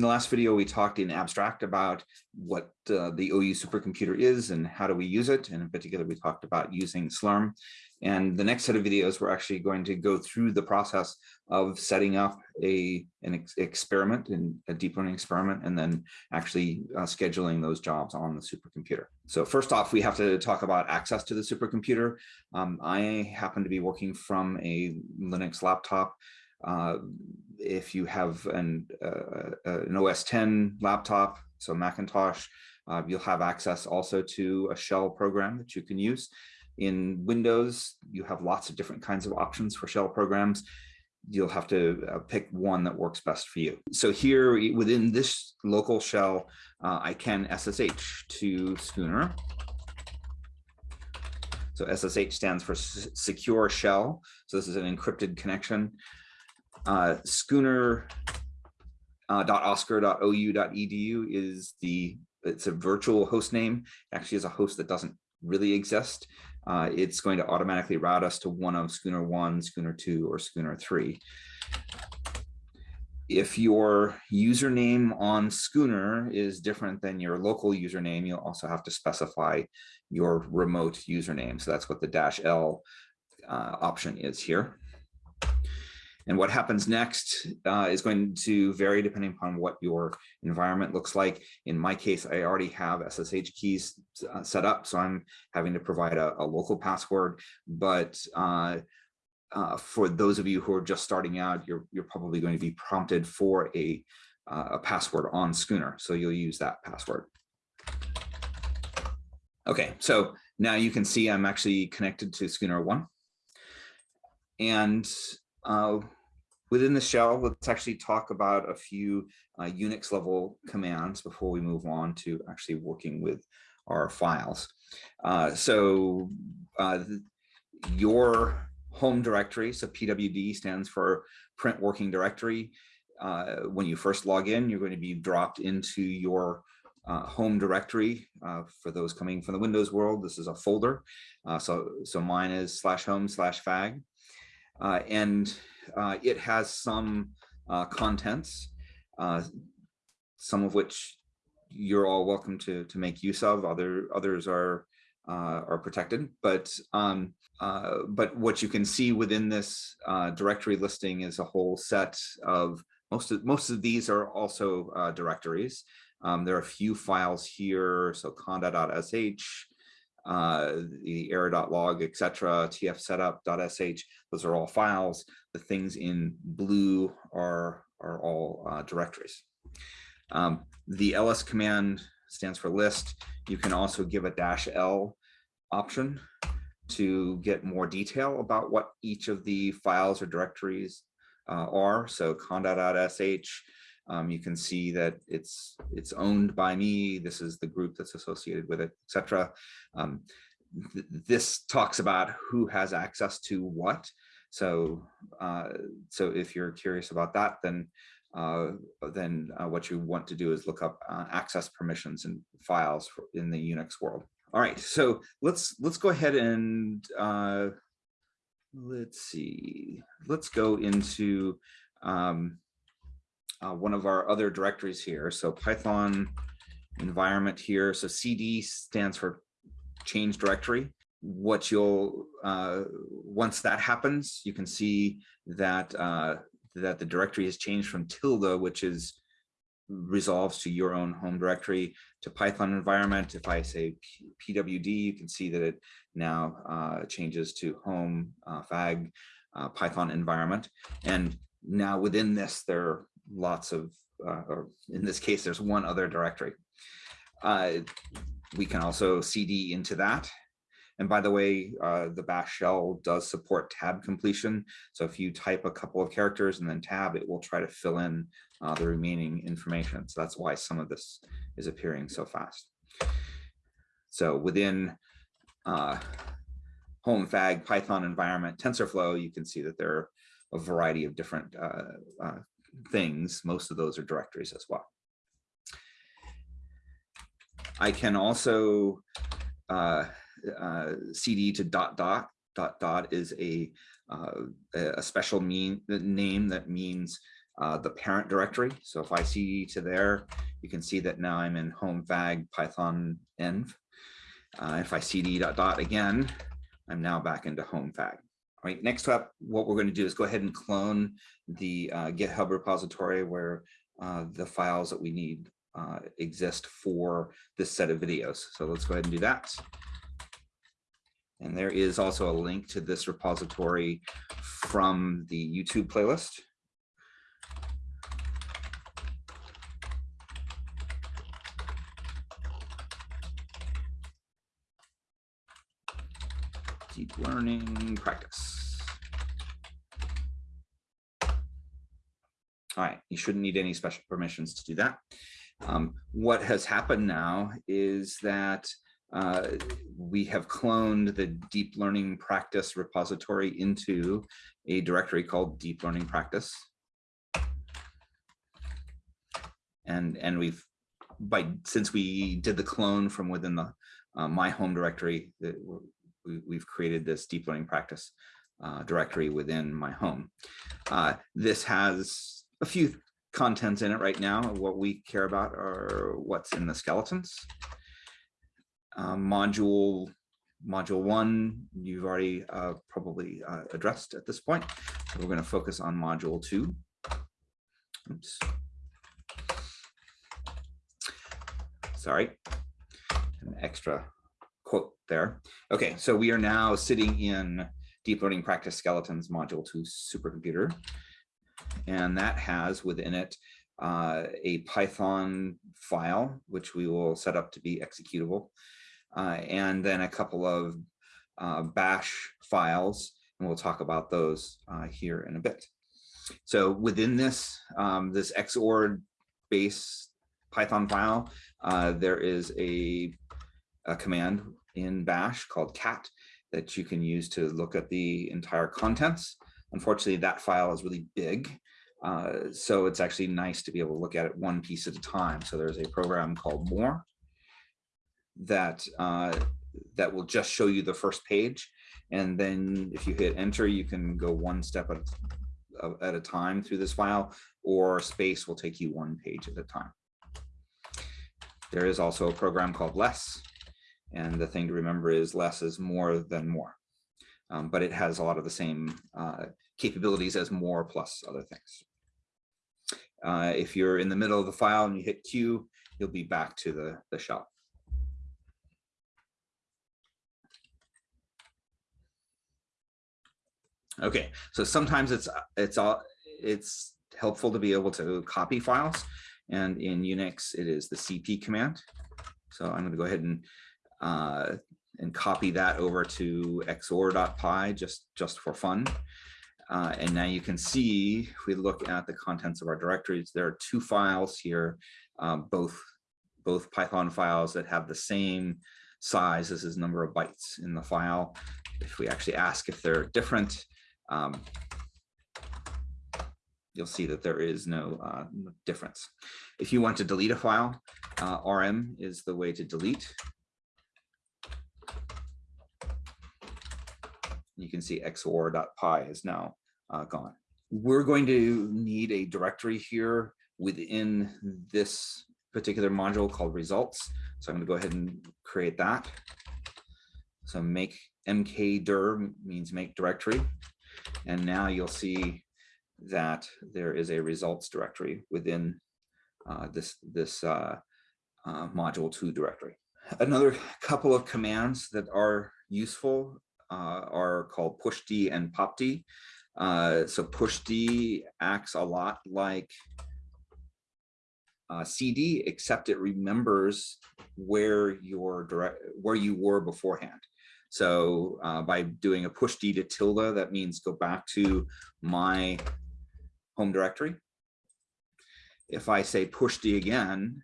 In the last video, we talked in abstract about what uh, the OU supercomputer is and how do we use it. And in particular, we talked about using Slurm. And the next set of videos, we're actually going to go through the process of setting up a an ex experiment a deep learning experiment, and then actually uh, scheduling those jobs on the supercomputer. So first off, we have to talk about access to the supercomputer. Um, I happen to be working from a Linux laptop. Uh, if you have an, uh, an OS 10 laptop, so Macintosh, uh, you'll have access also to a shell program that you can use. In Windows, you have lots of different kinds of options for shell programs. You'll have to uh, pick one that works best for you. So here within this local shell, uh, I can SSH to Schooner. So SSH stands for secure shell. So this is an encrypted connection. Uh, schooner uh, is the it's a virtual host name. Actually is a host that doesn't really exist. Uh, it's going to automatically route us to one of schooner one schooner two or schooner three. If your username on schooner is different than your local username you'll also have to specify your remote username. So that's what the dash l uh, option is here and what happens next uh, is going to vary depending upon what your environment looks like. In my case, I already have SSH keys uh, set up, so I'm having to provide a, a local password. But uh, uh for those of you who are just starting out, you're, you're probably going to be prompted for a, uh, a password on Schooner. So you'll use that password. Okay, so now you can see I'm actually connected to Schooner 1. And uh, within the shell, let's actually talk about a few uh, Unix level commands before we move on to actually working with our files. Uh, so uh, your home directory, so PWD stands for print working directory. Uh, when you first log in, you're going to be dropped into your uh, home directory. Uh, for those coming from the Windows world, this is a folder. so, so mine is slash home slash fag. Uh, and uh, it has some uh, contents, some of which you're all welcome to to make use of. Other others are uh, are protected, but um, uh, but what you can see within this uh, directory listing is a whole set of most of most of these are also directories. Um, there are a few files here, so conda.sh, uh, the error.log, etc., tfsetup.sh, those are all files. The things in blue are, are all uh, directories. Um, the ls command stands for list. You can also give a dash L option to get more detail about what each of the files or directories uh, are. So conda.sh um, you can see that it's it's owned by me. This is the group that's associated with it, etc. Um, th this talks about who has access to what. So uh, so if you're curious about that, then uh, then uh, what you want to do is look up uh, access permissions and files in the Unix world. All right, so let's let's go ahead and uh, let's see. Let's go into um, uh, one of our other directories here. So Python environment here. So CD stands for change directory. What you'll, uh, once that happens, you can see that, uh, that the directory has changed from tilde, which is resolves to your own home directory to Python environment. If I say pwd, you can see that it now uh, changes to home uh, fag uh, Python environment. And now within this, there lots of, uh, or in this case, there's one other directory. Uh, we can also CD into that. And by the way, uh, the bash shell does support tab completion. So if you type a couple of characters and then tab, it will try to fill in uh, the remaining information. So that's why some of this is appearing so fast. So within uh, home fag Python environment TensorFlow, you can see that there are a variety of different uh, uh, things, most of those are directories as well. I can also uh, uh, cd to dot dot dot dot is a uh, a special mean name that means uh, the parent directory. So if I cd to there, you can see that now I'm in home fag python env. Uh, if I cd dot dot again, I'm now back into home fag. All right, next up, what we're going to do is go ahead and clone the uh, GitHub repository where uh, the files that we need uh, exist for this set of videos. So let's go ahead and do that. And there is also a link to this repository from the YouTube playlist. Deep learning practice. All right, you shouldn't need any special permissions to do that. Um, what has happened now is that uh, we have cloned the deep learning practice repository into a directory called deep learning practice. And, and we've, by since we did the clone from within the uh, my home directory, we, have created this deep learning practice uh, directory within my home. Uh, this has a few contents in it right now. What we care about are what's in the skeletons. Um, module module one, you've already uh, probably uh, addressed at this point. So we're going to focus on module two. Oops. Sorry, an extra quote there. Okay, so we are now sitting in deep learning practice skeletons module two supercomputer. And that has within it uh, a Python file, which we will set up to be executable uh, and then a couple of uh, bash files, and we'll talk about those uh, here in a bit. So within this, um, this XOR base Python file, uh, there is a, a command in bash called cat that you can use to look at the entire contents. Unfortunately, that file is really big. Uh, so it's actually nice to be able to look at it one piece at a time. So there's a program called more that uh, that will just show you the first page. And then if you hit enter, you can go one step at at a time through this file, or space will take you one page at a time. There is also a program called less. And the thing to remember is less is more than more. Um, but it has a lot of the same uh, capabilities as more plus other things. Uh, if you're in the middle of the file and you hit Q, you'll be back to the, the shell. Okay, so sometimes it's it's all it's helpful to be able to copy files, and in Unix it is the CP command. So I'm going to go ahead and uh, and copy that over to xor.py just just for fun. Uh, and now you can see if we look at the contents of our directories, there are two files here, um, both both Python files that have the same size as his number of bytes in the file. If we actually ask if they're different, um, you'll see that there is no uh, difference. If you want to delete a file, uh, rm is the way to delete. You can see xor.py is now uh, gone. We're going to need a directory here within this particular module called results. So I'm going to go ahead and create that. So make mkdir means make directory. And now you'll see that there is a results directory within uh, this, this uh, uh, module two directory. Another couple of commands that are useful are called pushd and popd. Uh, so pushd acts a lot like uh, cd, except it remembers where your direct where you were beforehand. So uh, by doing a push D to tilde, that means go back to my home directory. If I say push D again,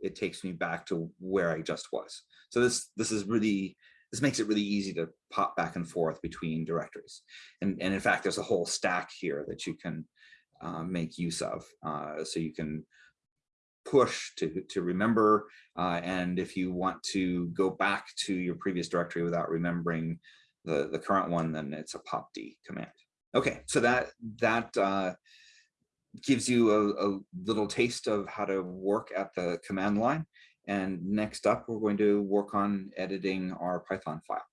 it takes me back to where I just was. So this this is really this makes it really easy to pop back and forth between directories. And, and in fact, there's a whole stack here that you can uh, make use of. Uh, so you can push to, to remember. Uh, and if you want to go back to your previous directory without remembering the, the current one, then it's a popd command. Okay, so that that uh, gives you a, a little taste of how to work at the command line. And next up, we're going to work on editing our Python file.